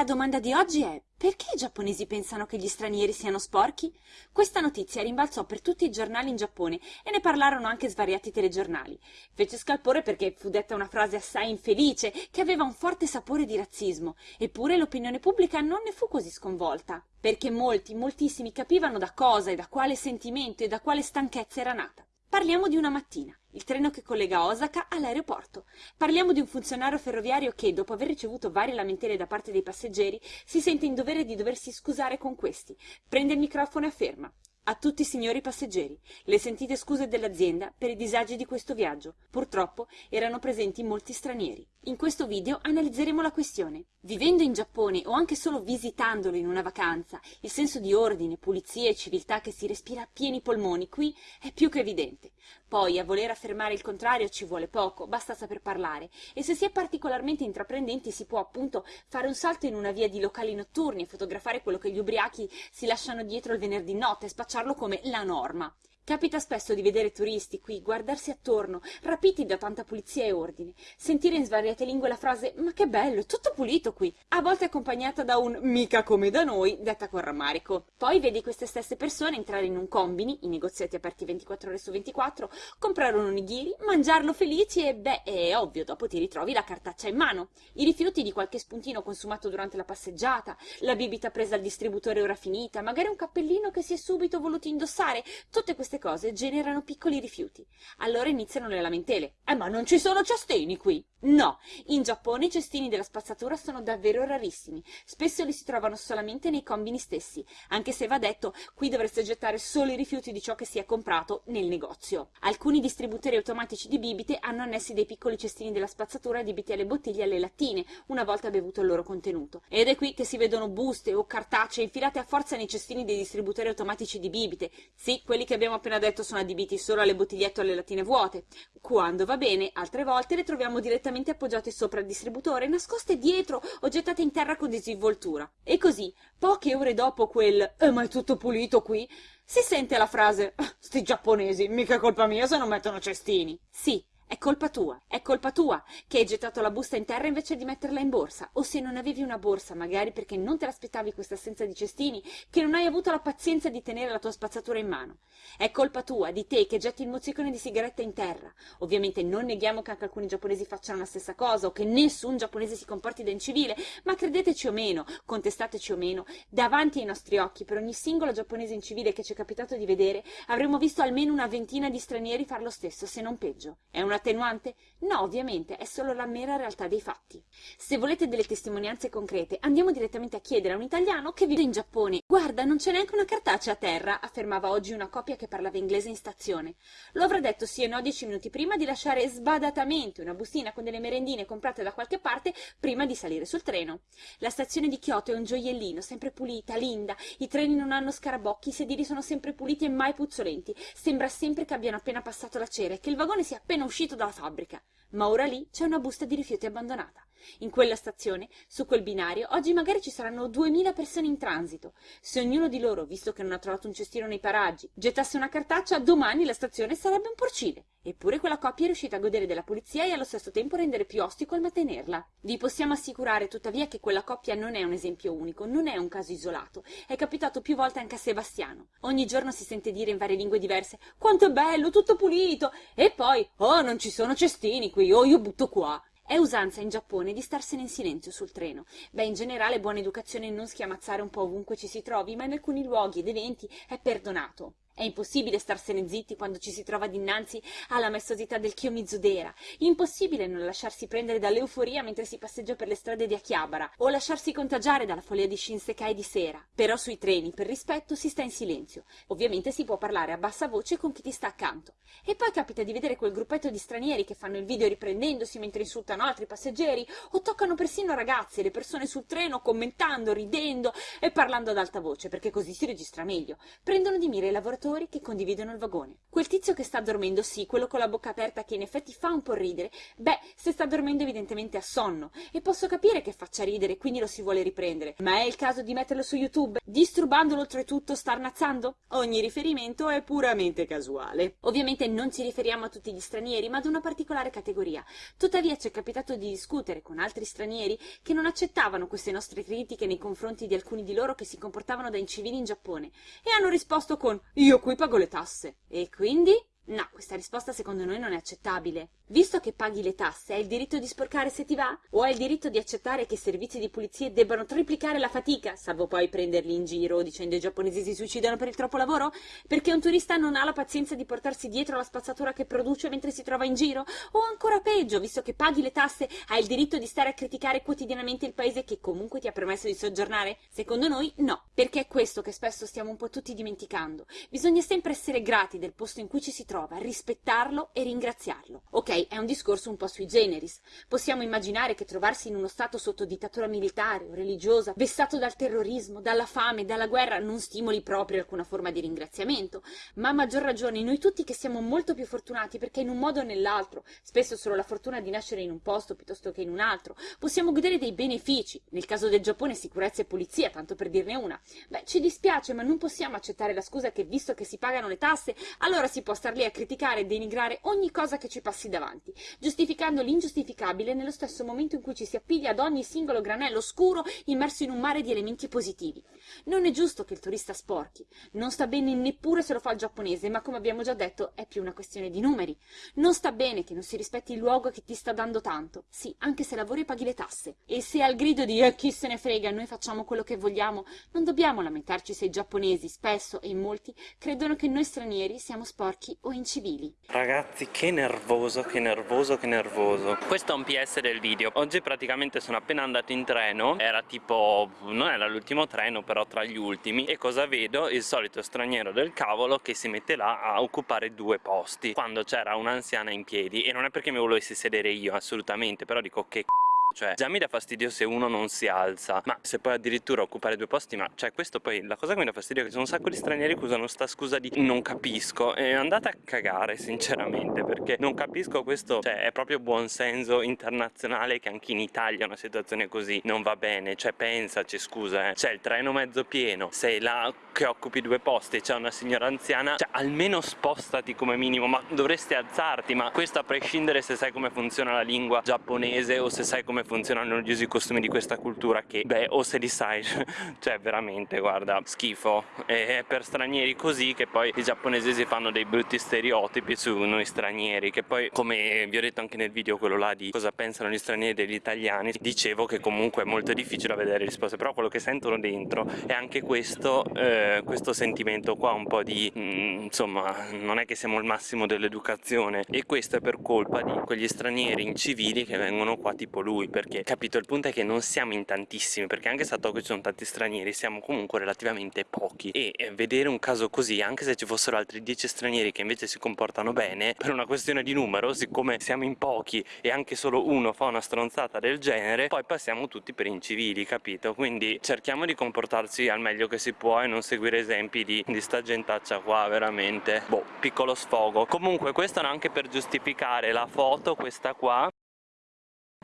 La domanda di oggi è perché i giapponesi pensano che gli stranieri siano sporchi? Questa notizia rimbalzò per tutti i giornali in Giappone e ne parlarono anche svariati telegiornali. Fece scalpore perché fu detta una frase assai infelice che aveva un forte sapore di razzismo, eppure l'opinione pubblica non ne fu così sconvolta, perché molti, moltissimi capivano da cosa e da quale sentimento e da quale stanchezza era nata. Parliamo di una mattina, il treno che collega Osaka all'aeroporto. Parliamo di un funzionario ferroviario che, dopo aver ricevuto varie lamentele da parte dei passeggeri, si sente in dovere di doversi scusare con questi. Prende il microfono e afferma a tutti i signori passeggeri, le sentite scuse dell'azienda per i disagi di questo viaggio. Purtroppo erano presenti molti stranieri. In questo video analizzeremo la questione. Vivendo in Giappone o anche solo visitandolo in una vacanza, il senso di ordine, pulizia e civiltà che si respira a pieni polmoni qui è più che evidente. Poi a voler affermare il contrario ci vuole poco, basta saper parlare e se si è particolarmente intraprendenti si può appunto fare un salto in una via di locali notturni e fotografare quello che gli ubriachi si lasciano dietro il venerdì notte spacciarlo come la norma. Capita spesso di vedere turisti qui guardarsi attorno, rapiti da tanta pulizia e ordine, sentire in svariate lingue la frase ma che bello, tutto pulito qui, a volte accompagnata da un mica come da noi, detta con rammarico. Poi vedi queste stesse persone entrare in un combini, i negoziati aperti 24 ore su 24, comprare un onigiri, mangiarlo felici e beh, è ovvio, dopo ti ritrovi la cartaccia in mano, i rifiuti di qualche spuntino consumato durante la passeggiata, la bibita presa al distributore ora finita, magari un cappellino che si è subito voluto indossare, tutte queste cose generano piccoli rifiuti. Allora iniziano le lamentele. Eh, ma non ci sono cestini qui! No, in Giappone i cestini della spazzatura sono davvero rarissimi. Spesso li si trovano solamente nei combini stessi, anche se va detto, qui dovreste gettare solo i rifiuti di ciò che si è comprato nel negozio. Alcuni distributori automatici di bibite hanno annessi dei piccoli cestini della spazzatura adibiti alle bottiglie e alle lattine, una volta bevuto il loro contenuto. Ed è qui che si vedono buste o cartacee infilate a forza nei cestini dei distributori automatici di bibite. Sì, quelli che abbiamo appena detto sono adibiti solo alle bottigliette o alle lattine vuote. Quando va bene, altre volte le troviamo direttamente direttamente appoggiate sopra il distributore, nascoste dietro o gettate in terra con disinvoltura. E così, poche ore dopo quel eh, ma è tutto pulito qui, si sente la frase ah, sti giapponesi, mica è colpa mia se non mettono cestini. Sì, è colpa tua, è colpa tua che hai gettato la busta in terra invece di metterla in borsa, o se non avevi una borsa, magari perché non te l'aspettavi questa assenza di cestini, che non hai avuto la pazienza di tenere la tua spazzatura in mano. È colpa tua, di te, che getti il mozzicone di sigaretta in terra. Ovviamente non neghiamo che anche alcuni giapponesi facciano la stessa cosa, o che nessun giapponese si comporti da incivile, ma credeteci o meno, contestateci o meno, davanti ai nostri occhi, per ogni singolo giapponese incivile che ci è capitato di vedere, avremmo visto almeno una ventina di stranieri far lo stesso, se non peggio. È una attenuante? No, ovviamente, è solo la mera realtà dei fatti. Se volete delle testimonianze concrete, andiamo direttamente a chiedere a un italiano che vive in Giappone. Guarda, non c'è neanche una cartacea a terra, affermava oggi una coppia che parlava inglese in stazione. Lo avrà detto sì e no dieci minuti prima di lasciare sbadatamente una bustina con delle merendine comprate da qualche parte prima di salire sul treno. La stazione di Kyoto è un gioiellino, sempre pulita, linda, i treni non hanno scarabocchi, i sedili sono sempre puliti e mai puzzolenti. Sembra sempre che abbiano appena passato la cera e che il vagone sia appena uscito uscito dalla fabbrica, ma ora lì c'è una busta di rifiuti abbandonata. In quella stazione, su quel binario, oggi magari ci saranno duemila persone in transito. Se ognuno di loro, visto che non ha trovato un cestino nei paraggi, gettasse una cartaccia, domani la stazione sarebbe un porcile. Eppure quella coppia è riuscita a godere della pulizia e allo stesso tempo rendere più ostico il mantenerla. Vi possiamo assicurare tuttavia che quella coppia non è un esempio unico, non è un caso isolato. È capitato più volte anche a Sebastiano. Ogni giorno si sente dire in varie lingue diverse quanto è bello, tutto pulito, e poi oh non ci sono cestini qui, oh io butto qua. È usanza in Giappone di starsene in silenzio sul treno. Beh, in generale buona educazione non schiamazzare un po' ovunque ci si trovi, ma in alcuni luoghi ed eventi è perdonato. È impossibile starsene zitti quando ci si trova dinanzi alla maestosità del Kiyomizu-dera. Impossibile non lasciarsi prendere dall'euforia mentre si passeggia per le strade di Akihabara o lasciarsi contagiare dalla follia di Shinsekai di sera. Però sui treni, per rispetto, si sta in silenzio. Ovviamente si può parlare a bassa voce con chi ti sta accanto. E poi capita di vedere quel gruppetto di stranieri che fanno il video riprendendosi mentre insultano altri passeggeri o toccano persino ragazzi e le persone sul treno commentando, ridendo e parlando ad alta voce, perché così si registra meglio. Prendono di mira i lavoratori viaggiatori che condividono il vagone. Quel tizio che sta dormendo, sì, quello con la bocca aperta che in effetti fa un po' ridere, beh, se sta dormendo evidentemente a sonno, e posso capire che faccia ridere, quindi lo si vuole riprendere, ma è il caso di metterlo su YouTube, disturbandolo oltretutto starnazzando? Ogni riferimento è puramente casuale. Ovviamente non ci riferiamo a tutti gli stranieri, ma ad una particolare categoria. Tuttavia ci è capitato di discutere con altri stranieri che non accettavano queste nostre critiche nei confronti di alcuni di loro che si comportavano da incivili in Giappone e hanno risposto con io qui pago le tasse. E quindi? No, questa risposta secondo noi non è accettabile. Visto che paghi le tasse, hai il diritto di sporcare se ti va? O hai il diritto di accettare che i servizi di pulizia debbano triplicare la fatica, salvo poi prenderli in giro dicendo i giapponesi si suicidano per il troppo lavoro? Perché un turista non ha la pazienza di portarsi dietro la spazzatura che produce mentre si trova in giro? O ancora peggio, visto che paghi le tasse, hai il diritto di stare a criticare quotidianamente il paese che comunque ti ha permesso di soggiornare? Secondo noi no, perché è questo che spesso stiamo un po' tutti dimenticando. Bisogna sempre essere grati del posto in cui ci si trova, rispettarlo e ringraziarlo. Ok, è un discorso un po' sui generis. Possiamo immaginare che trovarsi in uno stato sotto dittatura militare o religiosa, vessato dal terrorismo, dalla fame, dalla guerra, non stimoli proprio alcuna forma di ringraziamento, ma a maggior ragione noi tutti che siamo molto più fortunati perché in un modo o nell'altro, spesso solo la fortuna di nascere in un posto piuttosto che in un altro, possiamo godere dei benefici, nel caso del Giappone sicurezza e pulizia, tanto per dirne una. Beh, ci dispiace, ma non possiamo accettare la scusa che visto che si pagano le tasse, allora si può star lì a criticare e denigrare ogni cosa che ci passi davanti avanti, giustificando l'ingiustificabile nello stesso momento in cui ci si appiglia ad ogni singolo granello scuro immerso in un mare di elementi positivi. Non è giusto che il turista sporchi, non sta bene neppure se lo fa il giapponese, ma come abbiamo già detto è più una questione di numeri. Non sta bene che non si rispetti il luogo che ti sta dando tanto, sì, anche se lavori e paghi le tasse. E se al grido di eh, chi se ne frega, noi facciamo quello che vogliamo, non dobbiamo lamentarci se i giapponesi, spesso e in molti, credono che noi stranieri siamo sporchi o incivili. Ragazzi, che nervoso, che nervoso, che nervoso. Questo è un PS del video. Oggi praticamente sono appena andato in treno. Era tipo, non era l'ultimo treno però tra gli ultimi. E cosa vedo? Il solito straniero del cavolo che si mette là a occupare due posti. Quando c'era un'anziana in piedi. E non è perché mi volessi sedere io assolutamente. Però dico che c***o cioè già mi dà fastidio se uno non si alza ma se poi addirittura occupare due posti ma cioè questo poi la cosa che mi dà fastidio è che ci sono un sacco di stranieri che usano sta scusa di non capisco. E andate a cagare sinceramente perché non capisco questo cioè è proprio buon senso internazionale che anche in Italia una situazione così non va bene. Cioè pensaci scusa eh. C'è il treno mezzo pieno sei là che occupi due posti e c'è una signora anziana cioè almeno spostati come minimo ma dovresti alzarti ma questo a prescindere se sai come funziona la lingua giapponese o se sai come funzionano gli usi costumi di questa cultura che, beh, o se li sai, cioè veramente, guarda, schifo. E è per stranieri così che poi i giapponesi si fanno dei brutti stereotipi su noi stranieri, che poi, come vi ho detto anche nel video quello là di cosa pensano gli stranieri degli italiani, dicevo che comunque è molto difficile vedere risposte, però quello che sentono dentro è anche questo, eh, questo sentimento qua, un po' di, mm, insomma, non è che siamo il massimo dell'educazione. E questo è per colpa di quegli stranieri incivili che vengono qua tipo lui perché capito il punto è che non siamo in tantissimi perché anche se a Tokyo ci sono tanti stranieri siamo comunque relativamente pochi. E vedere un caso così anche se ci fossero altri 10 stranieri che invece si comportano bene per una questione di numero siccome siamo in pochi e anche solo uno fa una stronzata del genere poi passiamo tutti per incivili capito? Quindi cerchiamo di comportarci al meglio che si può e non seguire esempi di, di sta gentaccia qua veramente. Boh piccolo sfogo. Comunque questo è anche per giustificare la foto questa qua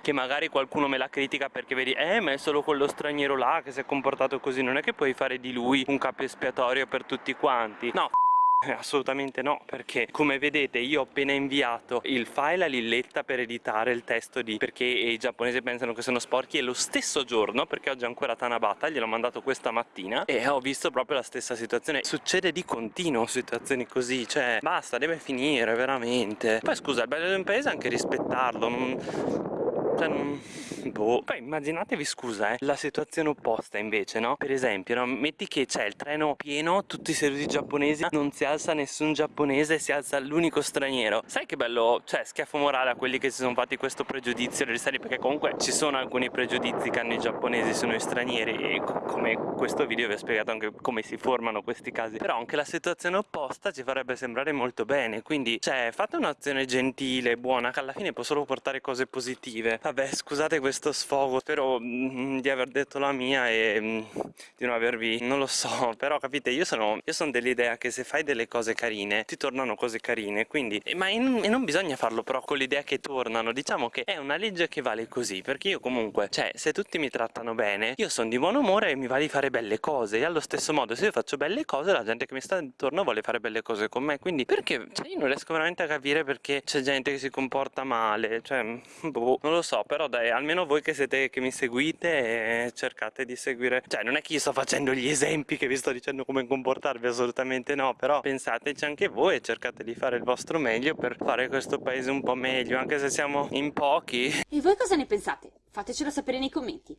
che magari qualcuno me la critica perché vedi eh ma è solo quello straniero là che si è comportato così non è che puoi fare di lui un capo espiatorio per tutti quanti. No assolutamente no, perché come vedete io ho appena inviato il file a Lilletta per editare il testo di perché i giapponesi pensano che sono sporchi e lo stesso giorno, perché oggi è ancora Tanabata, gliel'ho mandato questa mattina e ho visto proprio la stessa situazione. Succede di continuo situazioni così, cioè basta, deve finire veramente. Poi scusa, il bello di un paese è anche rispettarlo, non cioè, boh. Poi immaginatevi, scusa, eh, la situazione opposta invece, no? Per esempio, no? metti che c'è il treno pieno, tutti i seduti giapponesi, non si alza nessun giapponese, si alza l'unico straniero. Sai che bello, cioè, schiaffo morale a quelli che si sono fatti questo pregiudizio delle serie, perché comunque ci sono alcuni pregiudizi che hanno i giapponesi su noi stranieri e come questo video vi ho spiegato anche come si formano questi casi. Però anche la situazione opposta ci farebbe sembrare molto bene, quindi, cioè, fate un'azione gentile, buona, che alla fine può solo portare cose positive. Vabbè, scusate questo questo sfogo spero mm, di aver detto la mia e mm, di non avervi non lo so però capite io sono, io sono dell'idea che se fai delle cose carine ti tornano cose carine quindi ma in, e non bisogna farlo però con l'idea che tornano diciamo che è una legge che vale così perché io comunque cioè se tutti mi trattano bene io sono di buon umore e mi va di fare belle cose e allo stesso modo se io faccio belle cose la gente che mi sta intorno vuole fare belle cose con me quindi perché cioè io non riesco veramente a capire perché c'è gente che si comporta male cioè boh, non lo so però dai almeno voi che siete che mi seguite cercate di seguire. Cioè non è che io sto facendo gli esempi che vi sto dicendo come comportarvi assolutamente no però pensateci anche voi e cercate di fare il vostro meglio per fare questo paese un po' meglio anche se siamo in pochi. E voi cosa ne pensate? fatecelo sapere nei commenti